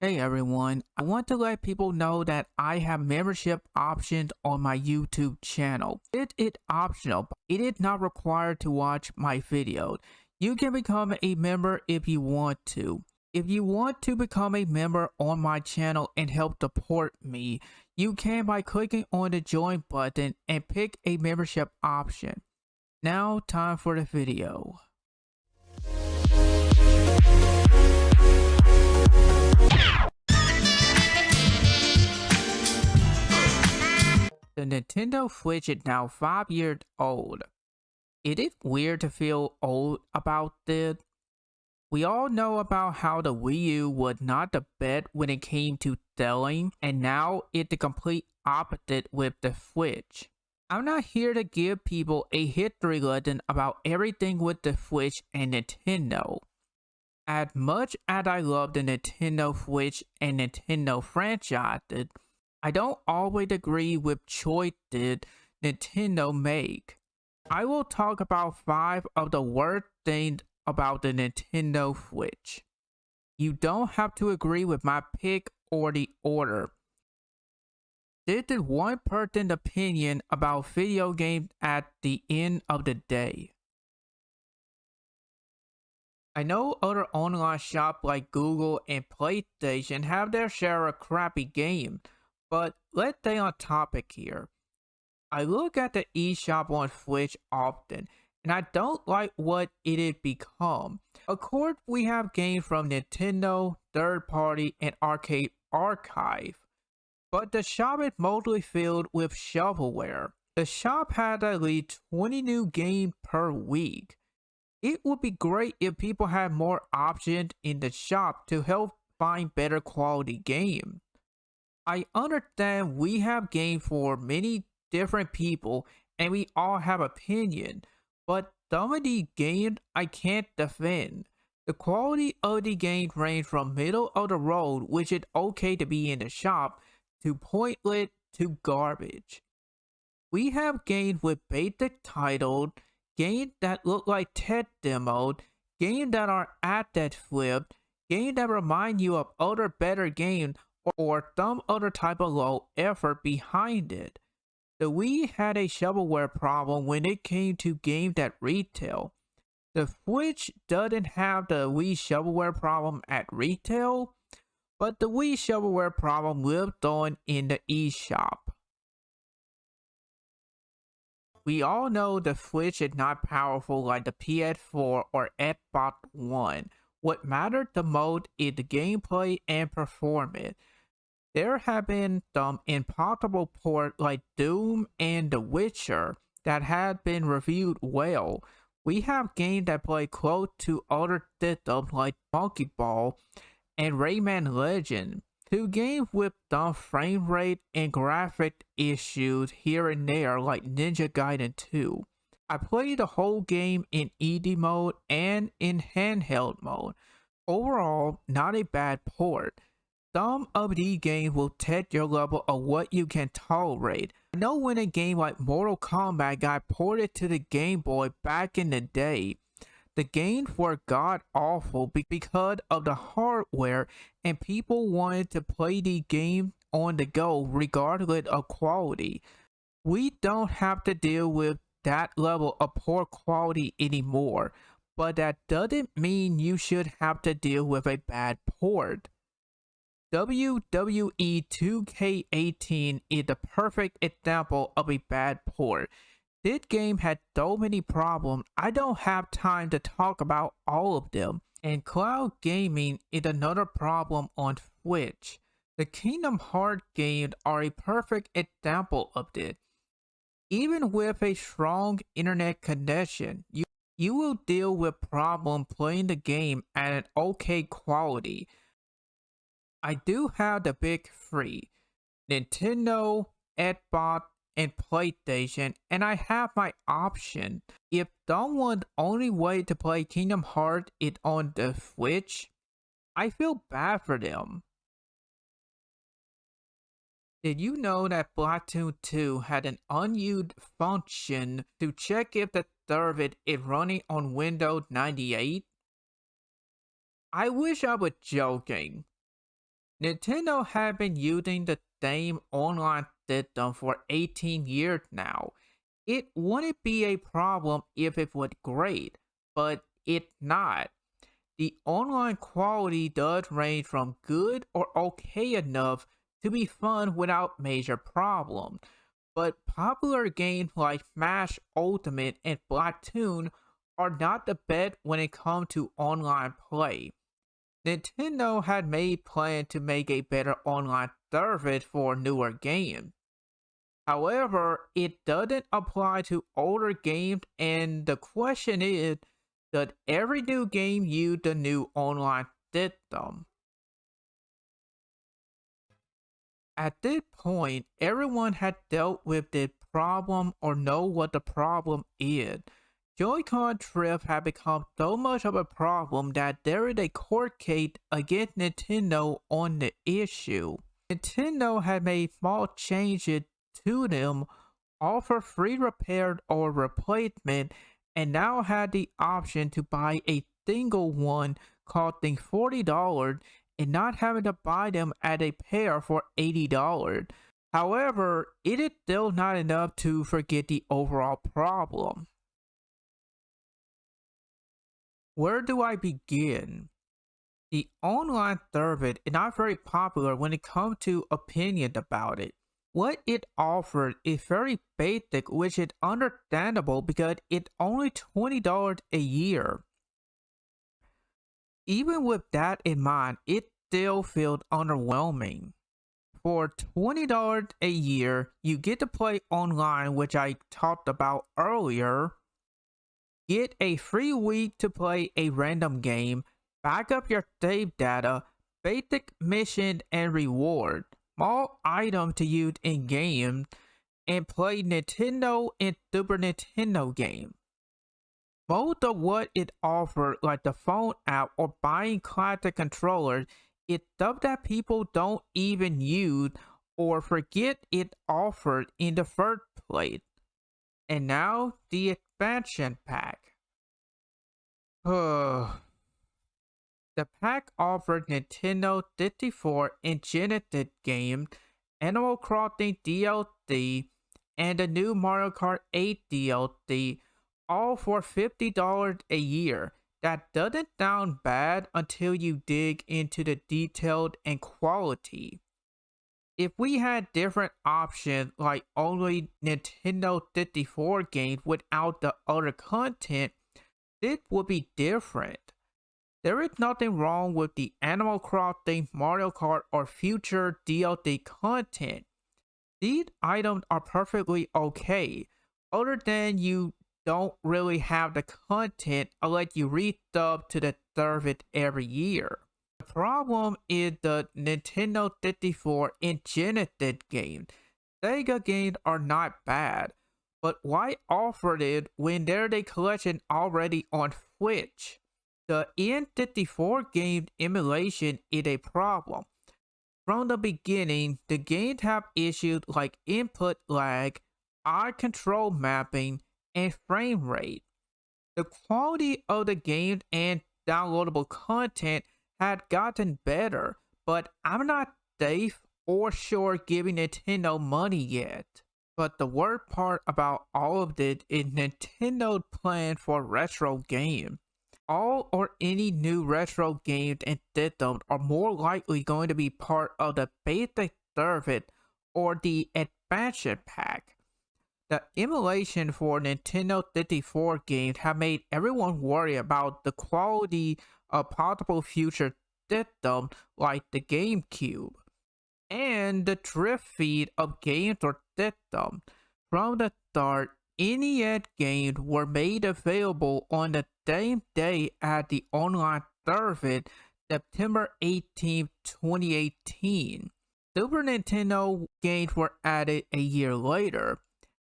Hey everyone, I want to let people know that I have membership options on my YouTube channel. It is optional, it is not required to watch my videos. You can become a member if you want to. If you want to become a member on my channel and help support me, you can by clicking on the join button and pick a membership option. Now time for the video. The Nintendo Switch is now 5 years old. It is weird to feel old about this. We all know about how the Wii U was not the best when it came to selling, and now it's the complete opposite with the Switch. I'm not here to give people a history lesson about everything with the Switch and Nintendo. As much as I love the Nintendo Switch and Nintendo franchises, I don't always agree with choices Nintendo make. I will talk about 5 of the worst things about the Nintendo Switch. You don't have to agree with my pick or the order. This is one person's opinion about video games at the end of the day. I know other online shops like Google and PlayStation have their share of crappy games, but let's stay on topic here. I look at the eShop on Switch often, and I don't like what it has become. Of course, we have games from Nintendo, third party, and arcade archive, but the shop is mostly filled with shovelware. The shop has at least 20 new games per week. It would be great if people had more options in the shop to help find better quality games. I understand we have games for many different people and we all have opinion, but some of the games I can't defend. The quality of the game range from middle of the road, which is okay to be in the shop, to pointless to garbage. We have games with basic titles, games that look like test demos, games that are asset flipped, games that remind you of other better games or some other type of low effort behind it. The Wii had a shovelware problem when it came to games at retail. The Switch doesn't have the Wii shovelware problem at retail, but the Wii shovelware problem lived on in the eShop. We all know the Switch is not powerful like the PS4 or Xbox One. What mattered the most is the gameplay and performance. There have been some impossible ports like Doom and The Witcher that have been reviewed well. We have games that play close to other systems like Monkey Ball and Rayman Legend. Two games with some frame rate and graphic issues here and there like Ninja Gaiden 2. I played the whole game in ED mode and in handheld mode. Overall, not a bad port. Some of these games will test your level of what you can tolerate. I know when a game like Mortal Kombat got ported to the Game Boy back in the day, the games were god awful because of the hardware and people wanted to play the game on the go regardless of quality. We don't have to deal with that level of poor quality anymore, but that doesn't mean you should have to deal with a bad port. WWE 2K18 is the perfect example of a bad port. This game had so many problems, I don't have time to talk about all of them. And cloud gaming is another problem on Switch. The Kingdom Hearts games are a perfect example of this. Even with a strong internet connection, you, you will deal with problems playing the game at an okay quality. I do have the big three, Nintendo, Xbox, and PlayStation, and I have my option. If someone's only way to play Kingdom Hearts is on the Switch, I feel bad for them. Did you know that Splatoon 2 had an unused function to check if the server is running on Windows 98? I wish I was joking, Nintendo had been using the same online system for 18 years now. It wouldn't be a problem if it was great, but it's not. The online quality does range from good or okay enough to be fun without major problems, but popular games like Smash Ultimate and Splatoon are not the best when it comes to online play. Nintendo had made plans to make a better online service for newer games. However, it doesn't apply to older games and the question is, does every new game use the new online system? At this point, everyone had dealt with the problem or know what the problem is. Joy-Con drift had become so much of a problem that there is a court case against Nintendo on the issue. Nintendo had made small changes to them, offer free repair or replacement, and now had the option to buy a single one costing $40 and not having to buy them at a pair for $80. However, it is still not enough to forget the overall problem. Where do I begin? The online service is not very popular when it comes to opinion about it. What it offered is very basic, which is understandable because it's only $20 a year. Even with that in mind, it still feels underwhelming. For $20 a year, you get to play online, which I talked about earlier, Get a free week to play a random game, back up your save data, basic mission and reward, small item to use in game, and play Nintendo and Super Nintendo game. Most of what it offered, like the phone app or buying classic controllers, is stuff that people don't even use or forget it offered in the first place. And now the expansion pack. the pack offered Nintendo 64 and Genesis game, Animal Crossing DLC, and the new Mario Kart 8 DLC, all for $50 a year. That doesn't sound bad until you dig into the detail and quality if we had different options like only Nintendo 64 games without the other content, it would be different. There is nothing wrong with the Animal Crossing, Mario Kart, or future DLC content. These items are perfectly okay, other than you don't really have the content unless you resub to the service every year problem is the Nintendo 64 and Genesis games. Sega games are not bad, but why offer it when there's a collection already on Switch? The N64 game emulation is a problem. From the beginning, the games have issues like input lag, eye control mapping, and frame rate. The quality of the games and downloadable content had gotten better, but I'm not safe or sure giving Nintendo money yet. But the worst part about all of this is Nintendo's plan for retro games. All or any new retro games and systems are more likely going to be part of the basic service or the expansion pack. The emulation for Nintendo 64 games have made everyone worry about the quality of possible future system like the GameCube, and the drip feed of games or systems. From the start, NES games were made available on the same day as the online service, September 18, 2018. Super Nintendo games were added a year later.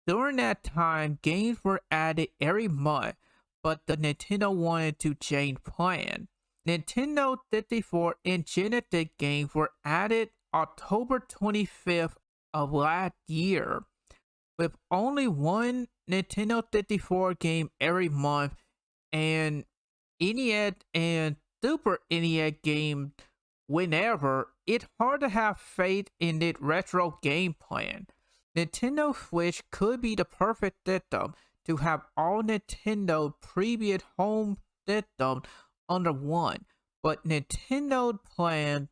During that time, games were added every month, but the Nintendo wanted to change plan. Nintendo 64 and Genesis games were added October 25th of last year, with only one Nintendo 64 game every month, and NES and Super NES game whenever, it's hard to have faith in its retro game plan. Nintendo Switch could be the perfect system to have all Nintendo previous home systems under one, but Nintendo plan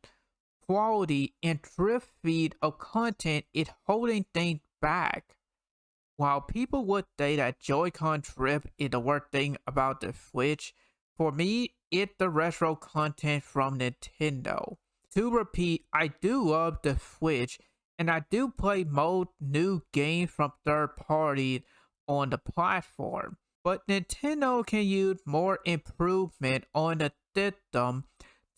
quality and drip feed of content is holding things back. While people would say that Joy-Con drift is the worst thing about the Switch, for me, it's the retro content from Nintendo. To repeat, I do love the Switch, and I do play most new games from third parties on the platform. But Nintendo can use more improvement on the system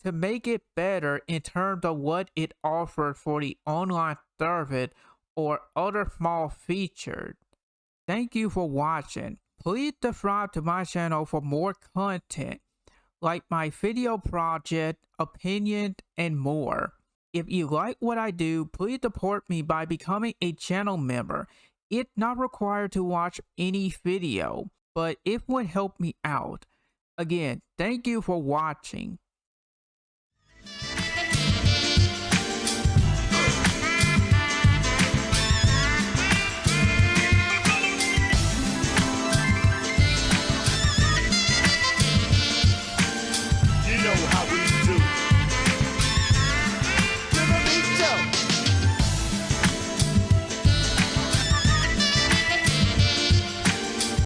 to make it better in terms of what it offers for the online service or other small features. Thank you for watching. Please subscribe to my channel for more content like my video project, opinions, and more. If you like what I do, please support me by becoming a channel member. It's not required to watch any video, but it would help me out. Again, thank you for watching.